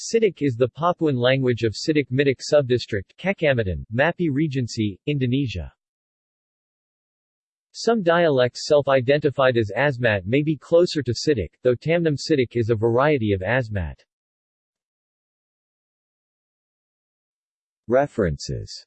Citak is the Papuan language of Citak Mitak Subdistrict Kecamatan, Mappi Regency, Indonesia. Some dialects self-identified as Asmat may be closer to Citak, though Tamnim Citak is a variety of Asmat. References